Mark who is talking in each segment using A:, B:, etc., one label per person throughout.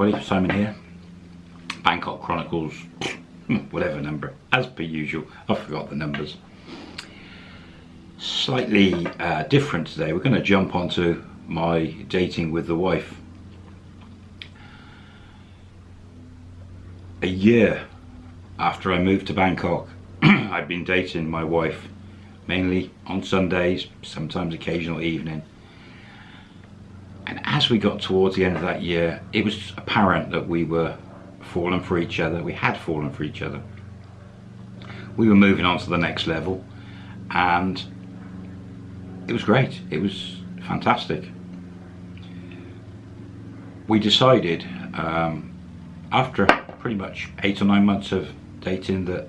A: everybody, Simon here. Bangkok Chronicles, whatever number, as per usual, I forgot the numbers. Slightly uh, different today, we're going to jump onto my dating with the wife. A year after I moved to Bangkok, I'd been dating my wife, mainly on Sundays, sometimes occasional evening as we got towards the end of that year, it was apparent that we were falling for each other. We had fallen for each other. We were moving on to the next level and it was great. It was fantastic. We decided um, after pretty much eight or nine months of dating that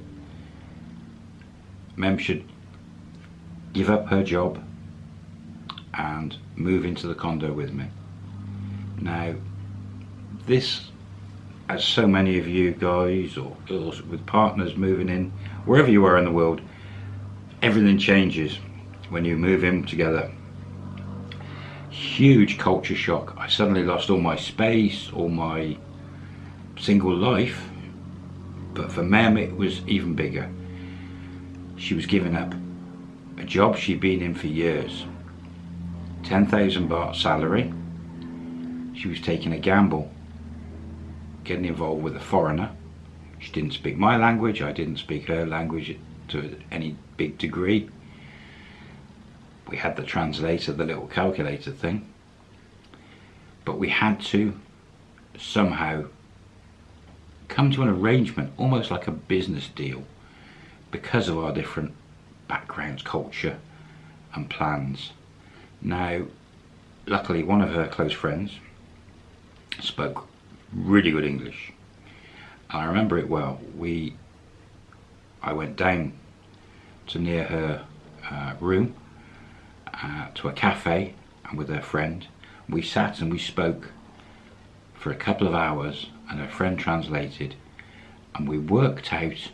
A: Mem should give up her job and move into the condo with me. Now, this, as so many of you guys or girls with partners moving in, wherever you are in the world, everything changes when you move in together. Huge culture shock. I suddenly lost all my space, all my single life, but for Mem it was even bigger. She was giving up a job she'd been in for years 10,000 baht salary. She was taking a gamble, getting involved with a foreigner. She didn't speak my language, I didn't speak her language to any big degree. We had the translator, the little calculator thing. But we had to somehow come to an arrangement, almost like a business deal, because of our different backgrounds, culture and plans. Now, luckily one of her close friends spoke really good English. And I remember it well. We, I went down to near her uh, room uh, to a cafe and with her friend. We sat and we spoke for a couple of hours and her friend translated and we worked out,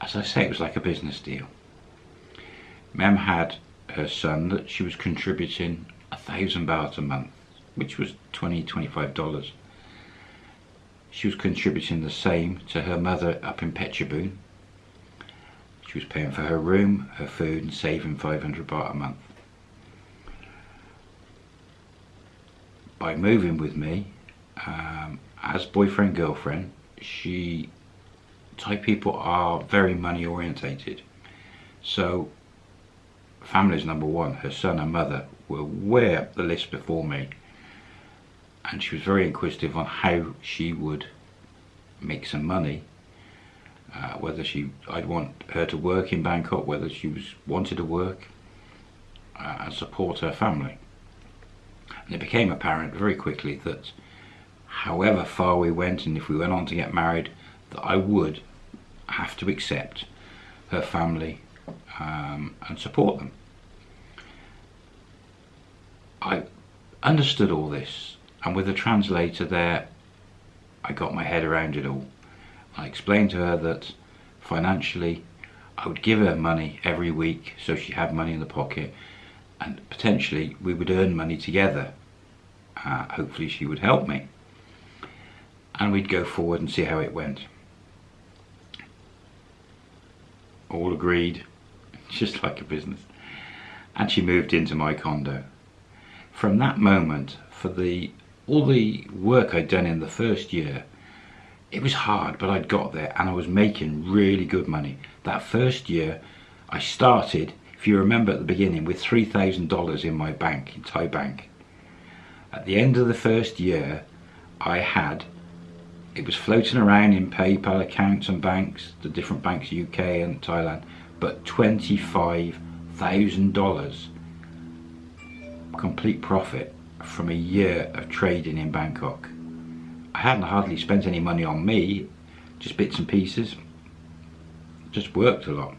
A: as I say, it was like a business deal. Mem had her son that she was contributing a thousand baht a month, which was 20 25 dollars. She was contributing the same to her mother up in Phetchabun. She was paying for her room, her food and saving 500 baht a month. By moving with me, um, as boyfriend girlfriend, she Thai people are very money orientated. So family's number one. Her son and mother were way up the list before me. And she was very inquisitive on how she would make some money. Uh, whether she, I'd want her to work in Bangkok, whether she was wanted to work uh, and support her family. And it became apparent very quickly that however far we went and if we went on to get married, that I would have to accept her family um, and support them. I understood all this and with a translator there I got my head around it all. I explained to her that financially I would give her money every week so she had money in the pocket and potentially we would earn money together. Uh, hopefully she would help me and we'd go forward and see how it went. All agreed just like a business. And she moved into my condo. From that moment, for the all the work I'd done in the first year, it was hard, but I'd got there and I was making really good money. That first year, I started, if you remember at the beginning, with $3,000 in my bank, in Thai bank. At the end of the first year, I had, it was floating around in PayPal accounts and banks, the different banks UK and Thailand, but $25,000 complete profit from a year of trading in Bangkok. I hadn't hardly spent any money on me, just bits and pieces, just worked a lot.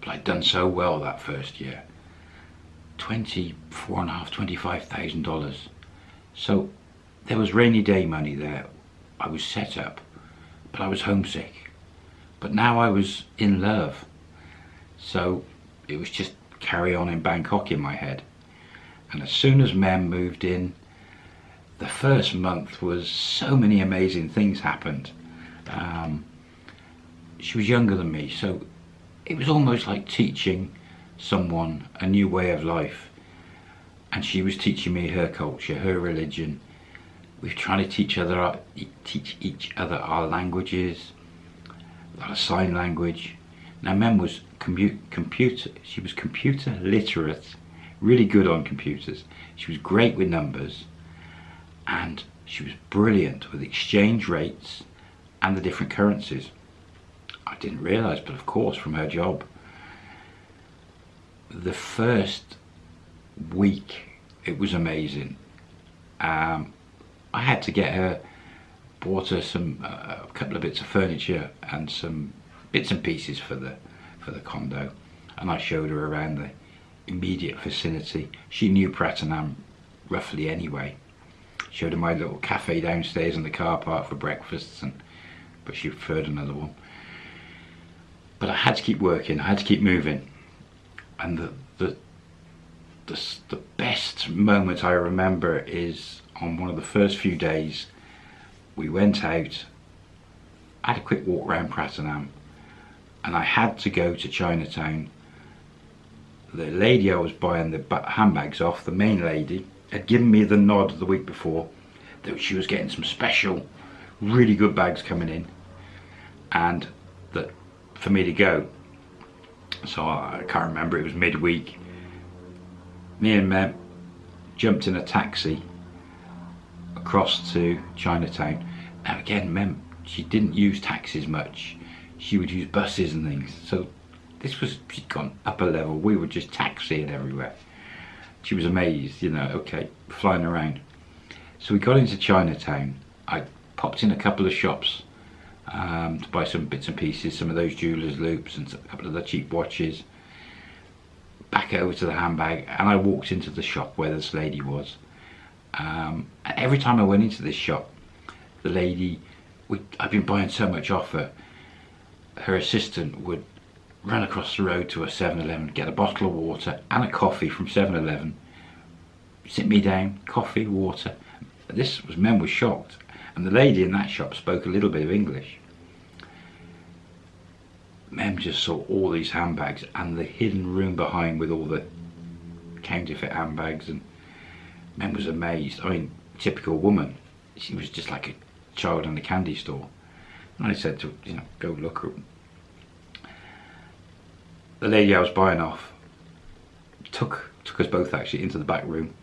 A: But I'd done so well that first year. Twenty-four and a half, twenty-five thousand dollars. So there was rainy day money there. I was set up, but I was homesick. But now I was in love. So it was just carry on in Bangkok in my head. And as soon as Mem moved in, the first month was so many amazing things happened. Um, she was younger than me, so it was almost like teaching someone a new way of life. And she was teaching me her culture, her religion. We were trying to teach other, teach each other our languages, our sign language. Now, Mem was computer. She was computer literate, really good on computers. She was great with numbers, and she was brilliant with exchange rates and the different currencies. I didn't realise, but of course from her job. The first week it was amazing. Um, I had to get her, bought her some uh, a couple of bits of furniture and some bits and pieces for the for the condo, and I showed her around the immediate vicinity. She knew Pratunam roughly anyway. Showed her my little cafe downstairs in the car park for breakfasts, and but she preferred another one but I had to keep working, I had to keep moving. And the, the, the, the best moment I remember is on one of the first few days, we went out, had a quick walk around Pratunam, and I had to go to Chinatown. The lady I was buying the handbags off, the main lady, had given me the nod the week before that she was getting some special, really good bags coming in, and that for me to go. So I can't remember, it was midweek. Me and Mem jumped in a taxi across to Chinatown. Now again, Mem, she didn't use taxis much. She would use buses and things. So this was, she'd gone up a level. We were just taxiing everywhere. She was amazed, you know, okay, flying around. So we got into Chinatown. I popped in a couple of shops um, to buy some bits and pieces, some of those jeweller's loops and a couple of the cheap watches. Back over to the handbag and I walked into the shop where this lady was. Um, every time I went into this shop, the lady, we, I've been buying so much off her, her assistant would run across the road to a 7-Eleven, get a bottle of water and a coffee from 7-Eleven, sit me down, coffee, water. This was, men were shocked and the lady in that shop spoke a little bit of English. Mem just saw all these handbags and the hidden room behind with all the counterfeit handbags and Mem was amazed. I mean, typical woman. She was just like a child in a candy store. And I said to you know, go look. The lady I was buying off took took us both actually into the back room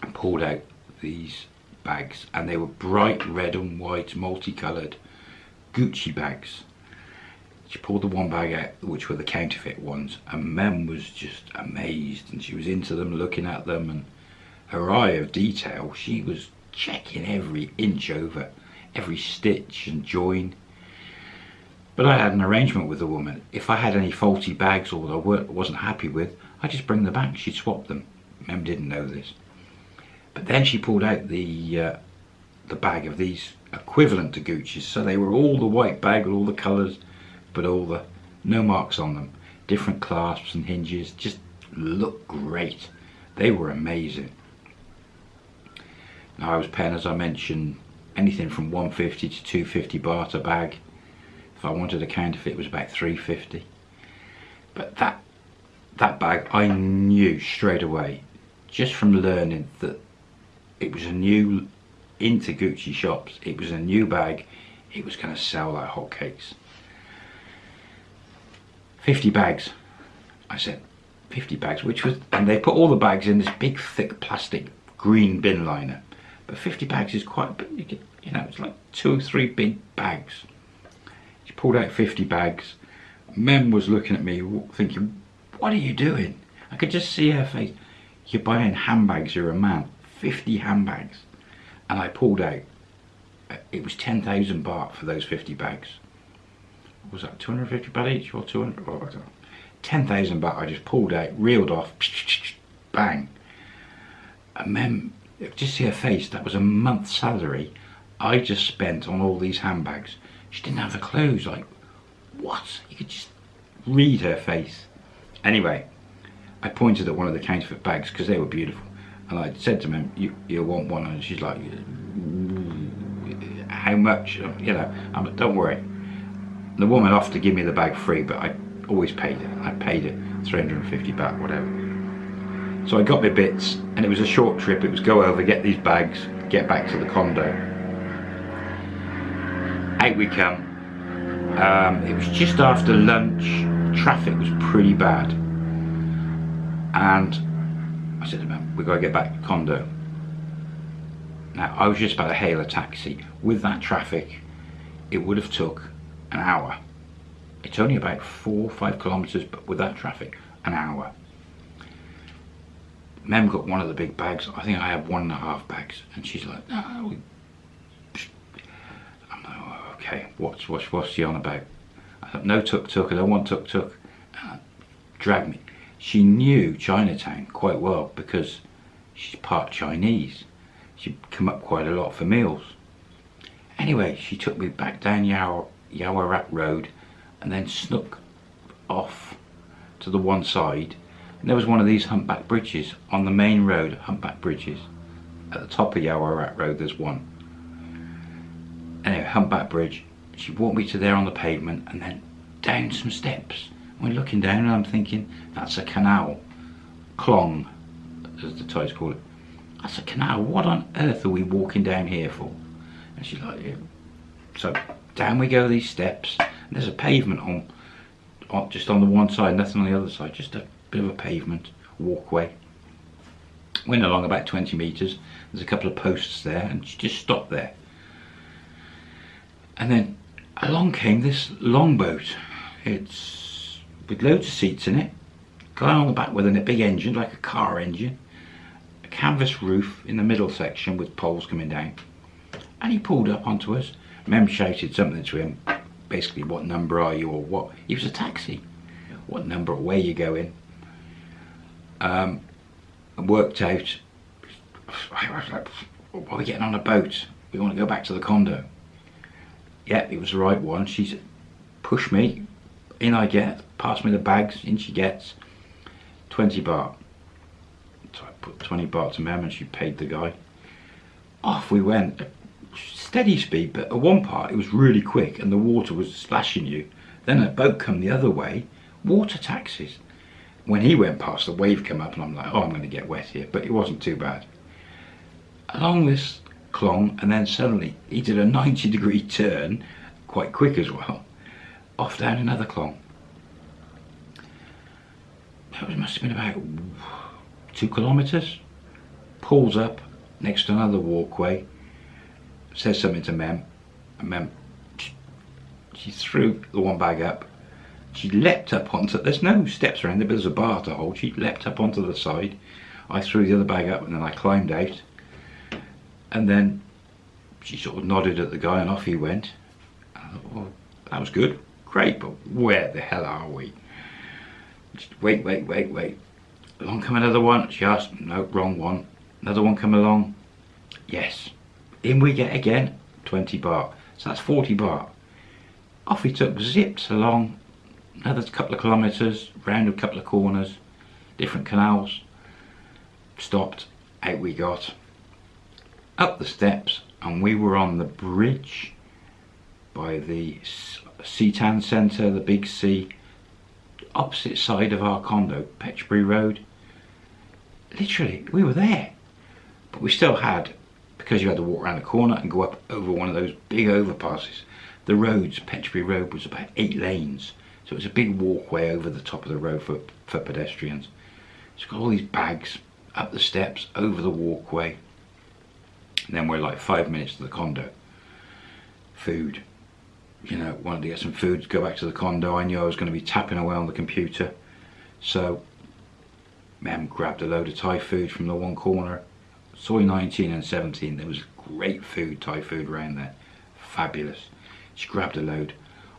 A: and pulled out these bags and they were bright red and white multicoloured Gucci bags. She pulled the one bag out which were the counterfeit ones and Mem was just amazed and she was into them looking at them and her eye of detail she was checking every inch over every stitch and join but I had an arrangement with the woman if I had any faulty bags or I wasn't happy with I'd just bring them back she'd swap them Mem didn't know this but then she pulled out the uh, the bag of these equivalent to Gucci's. So they were all the white bag with all the colours, but all the no marks on them. Different clasps and hinges, just look great. They were amazing. Now I was paying, as I mentioned, anything from 150 to 250 baht a bag. If I wanted a counterfeit, it was about 350. But that that bag, I knew straight away, just from learning that it was a new into Gucci shops it was a new bag it was going to sell like hotcakes. 50 bags. I said 50 bags which was and they put all the bags in this big thick plastic green bin liner. But 50 bags is quite you know it's like two or three big bags she pulled out 50 bags. Mem was looking at me thinking what are you doing? I could just see her face. You're buying handbags. You're a man. 50 handbags. And I pulled out. Uh, it was 10,000 baht for those 50 bags. Was that 250 baht each or 200 oh, 10,000 baht I just pulled out reeled off bang. And then just see her face. That was a month's salary I just spent on all these handbags she didn't have a clue like what you could just read her face anyway I pointed at one of the counterfeit bags because they were beautiful And I said to him, you, you want one? And she's like, mm, how much? You know, I'm like, don't worry. The woman offered to give me the bag free, but I always paid it. I paid it 350 baht, whatever. So I got my bits, and it was a short trip. It was go over, get these bags, get back to the condo. Out we come. Um, it was just after lunch. Traffic was pretty bad. And I said to him, we've got to get back to condo. Now, I was just about to hail a taxi. With that traffic, it would have took an hour. It's only about four or five kilometres, but with that traffic, an hour. Mem got one of the big bags. I think I have one and a half bags. And she's like, no. Okay, what's, what's, what's she on about? No tuk-tuk, I don't want tuk-tuk. Uh, drag me. She knew Chinatown quite well because she's part Chinese. She'd come up quite a lot for meals. Anyway, she took me back down Yaw Yaowarat Road and then snuck off to the one side and there was one of these humpback bridges on the main road, humpback bridges. At the top of Yaowarat Road there's one. Anyway, humpback bridge. She walked me to there on the pavement and then down some steps. We're looking down and I'm thinking, that's a canal. Klong, as the Thais call it. That's a canal. What on earth are we walking down here for? And she's like, yeah. So down we go these steps. And there's a pavement on, on, just on the one side, nothing on the other side. Just a bit of a pavement walkway. Went along about 20 metres. There's a couple of posts there, and she just stopped there. And then along came this longboat. It's with loads of seats in it. Guy on the back with a big engine, like a car engine. A canvas roof in the middle section with poles coming down. And he pulled up onto us. Mem shouted something to him, basically, what number are you or what? He was a taxi. What number, where you going? um, worked out, I was like, why are we getting on a boat? We want to go back to the condo. Yeah, it was the right one. She's pushed me, in I get, passed me the bags, in she gets, 20 baht. So I put 20 baht to Mem and she paid the guy. Off we went, steady speed, but at one part it was really quick and the water was splashing you. Then a boat come the other way, water taxis when he went past, the wave came up and I'm like, oh, I'm going to get wet here. But it wasn't too bad. Along this clong, and then suddenly he did a 90 degree turn, quite quick as well, off down another clong. That must have been about two kilometres. Pulls up next to another walkway, says something to Mem, and Mem, she threw the one bag up, she leapt up onto, there's no steps around there, but there's a bar to hold. She leapt up onto the side. I threw the other bag up and then I climbed out. And then she sort of nodded at the guy and off he went. Thought, well, that was good, great, but where the hell are we? Just wait, wait, wait, wait. Along come another one. She asked, no, wrong one. Another one come along. Yes. In we get again, 20 baht. So that's 40 baht. Off he took, zipped along another couple of kilometres, round a couple of corners, different canals, stopped, out we got, up the steps and we were on the bridge by the Seatan Centre, the big C, opposite side of our condo, Petchbury Road. Literally, we were there. But we still had, because you had to walk around the corner and go up over one of those big overpasses, the roads, Petchbury Road was about eight lanes. So it was a big walkway over the top of the road for, for pedestrians. It's got all these bags up the steps, over the walkway. Then we're like five minutes to the condo. Food. You know, wanted to get some food, go back to the condo. I knew I was going to be tapping away on the computer. So, Mem grabbed a load of Thai food from the one corner. Soi 19 and 17, there was great food, Thai food around there. Fabulous. She grabbed a load.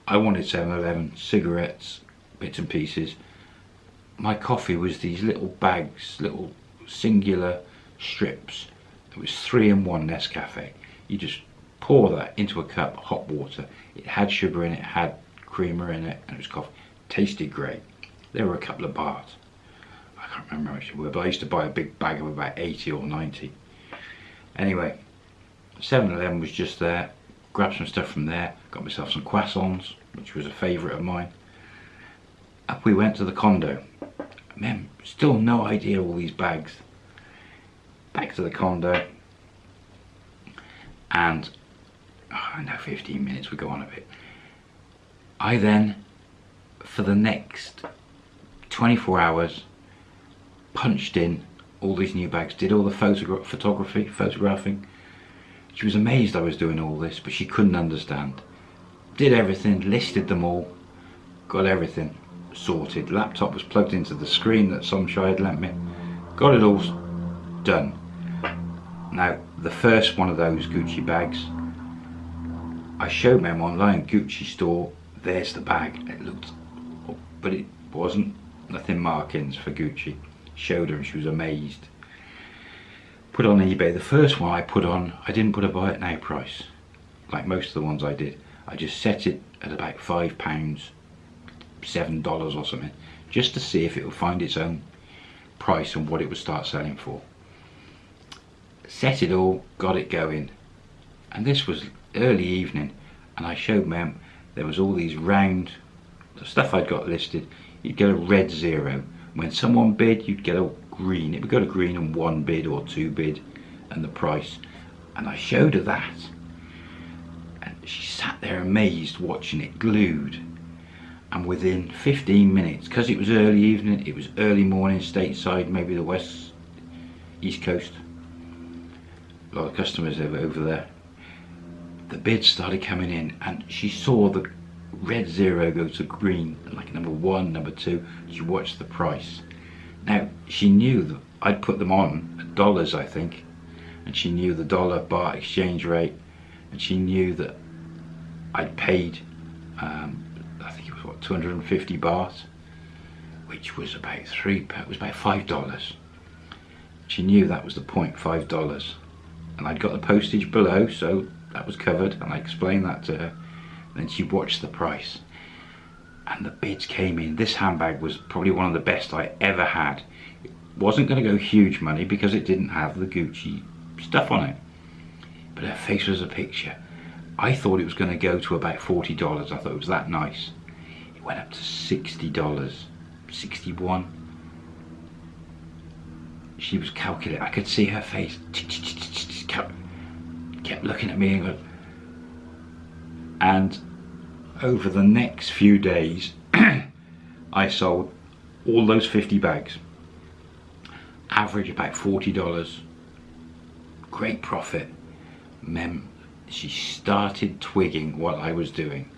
A: I wanted 7-Eleven, cigarettes, bits and pieces. My coffee was these little bags, little singular strips. It was three in one Nescafe. You just pour that into a cup, hot water. It had sugar in it, had creamer in it, and it was coffee. Tasted great. There were a couple of bars. I can't remember how much they were, but I used to buy a big bag of about 80 or 90. Anyway, 7-Eleven was just there, grabbed some stuff from there, got myself some croissants, which was a favourite of mine. Up we went to the condo. Man, still no idea all these bags. Back to the condo, and oh, I know 15 minutes would go on a bit. I then, for the next 24 hours, punched in all these new bags, did all the photogra photography, photographing. She was amazed I was doing all this, but she couldn't understand. Did everything, listed them all, got everything sorted. Laptop was plugged into the screen that Somchai had lent me. Got it all done. Now, the first one of those Gucci bags, I showed them online, Gucci store, there's the bag. It looked, but it wasn't nothing markings for Gucci. Showed her and she was amazed. Put on eBay, the first one I put on, I didn't put a buy it now price, like most of the ones I did. I just set it at about five pounds, seven dollars or something, just to see if it would find its own price and what it would start selling for. Set it all, got it going, and this was early evening, and I showed Mem there was all these round the stuff I'd got listed. You'd get a red zero. When someone bid, you'd get a green. It would go to green on one bid or two bid, and the price. And I showed her that, and she sat there amazed watching it, glued and within 15 minutes because it was early evening it was early morning stateside maybe the west east coast a lot of customers over, over there. The bids started coming in and she saw the red zero go to green like number one number two. She watched the price. Now she knew that I'd put them on dollars I think and she knew the dollar baht exchange rate and she knew that I'd paid um, I think it was what 250 baht which was about three it was about five dollars. She knew that was the point five dollars and I'd got the postage below so that was covered and I explained that to her then she watched the price and the bids came in this handbag was probably one of the best I ever had it wasn't going to go huge money because it didn't have the Gucci stuff on it but her face was a picture I thought it was going to go to about $40. I thought it was that nice. It went up to $60, 61 She was calculating. I could see her face. Kept looking at me and over the next few days I sold all those 50 bags. Average about $40. Great profit. Mem she started twigging what I was doing.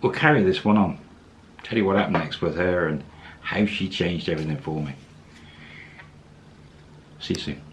A: We'll carry this one on. Tell you what happened next with her and how she changed everything for me. See you soon.